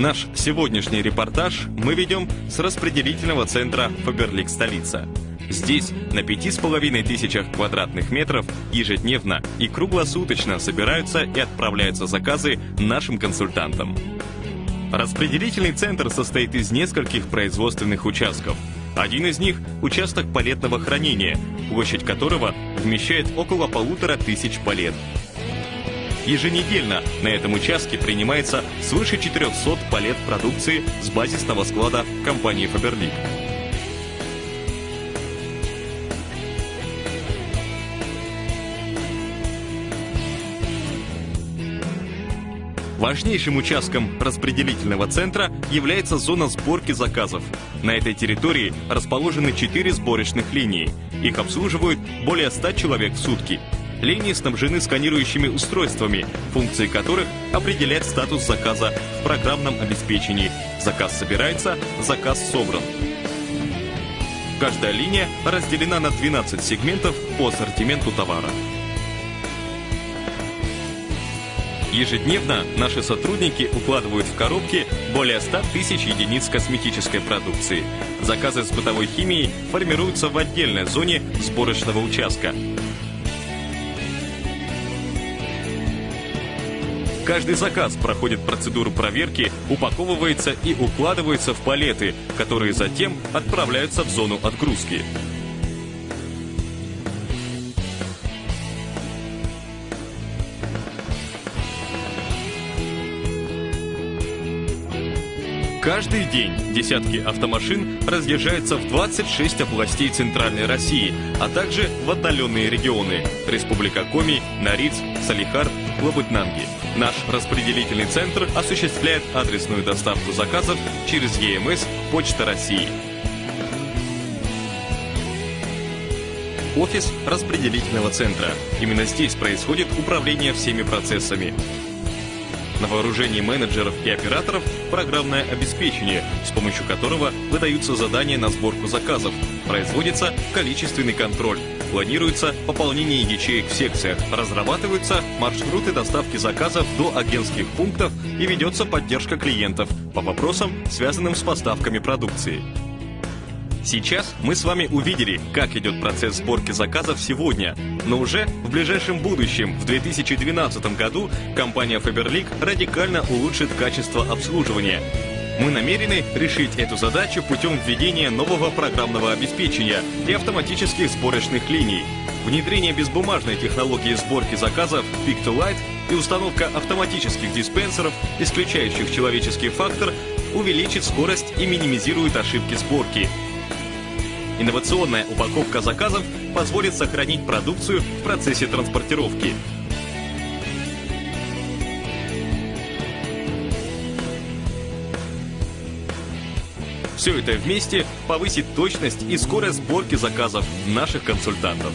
Наш сегодняшний репортаж мы ведем с распределительного центра «Фаберлик Столица». Здесь на пяти с половиной тысячах квадратных метров ежедневно и круглосуточно собираются и отправляются заказы нашим консультантам. Распределительный центр состоит из нескольких производственных участков. Один из них – участок палетного хранения, площадь которого вмещает около полутора тысяч палет. Еженедельно на этом участке принимается свыше 400 палет продукции с базисного склада компании Faberlic. Важнейшим участком распределительного центра является зона сборки заказов. На этой территории расположены четыре сборочных линии. Их обслуживают более 100 человек в сутки. Линии снабжены сканирующими устройствами, функции которых определяют статус заказа в программном обеспечении. Заказ собирается, заказ собран. Каждая линия разделена на 12 сегментов по ассортименту товара. Ежедневно наши сотрудники укладывают в коробки более 100 тысяч единиц косметической продукции. Заказы с бытовой химией формируются в отдельной зоне сборочного участка. Каждый заказ проходит процедуру проверки, упаковывается и укладывается в палеты, которые затем отправляются в зону отгрузки. Каждый день десятки автомашин разъезжаются в 26 областей Центральной России, а также в отдаленные регионы – Республика Коми, Нариц, Салихард, Лабытнанги. Наш распределительный центр осуществляет адресную доставку заказов через ЕМС «Почта России». Офис распределительного центра. Именно здесь происходит управление всеми процессами. На вооружении менеджеров и операторов программное обеспечение, с помощью которого выдаются задания на сборку заказов, производится количественный контроль, планируется пополнение ячеек в секциях, разрабатываются маршруты доставки заказов до агентских пунктов и ведется поддержка клиентов по вопросам, связанным с поставками продукции. Сейчас мы с вами увидели, как идет процесс сборки заказов сегодня, но уже в ближайшем будущем, в 2012 году, компания Faberlic радикально улучшит качество обслуживания. Мы намерены решить эту задачу путем введения нового программного обеспечения и автоматических сборочных линий, внедрение безбумажной технологии сборки заказов Pick to Light и установка автоматических диспенсеров, исключающих человеческий фактор, увеличит скорость и минимизирует ошибки сборки – Инновационная упаковка заказов позволит сохранить продукцию в процессе транспортировки. Все это вместе повысит точность и скорость сборки заказов наших консультантов.